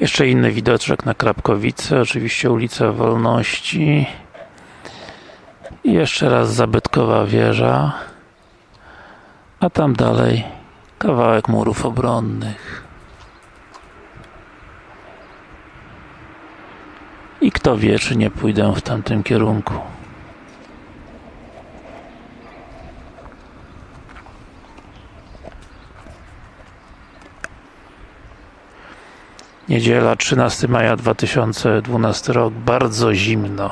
Jeszcze inny widoczek na Krapkowice, oczywiście ulica Wolności. I jeszcze raz zabytkowa wieża. A tam dalej kawałek murów obronnych. I kto wie, czy nie pójdę w tamtym kierunku. Niedziela, 13 maja 2012 rok, bardzo zimno.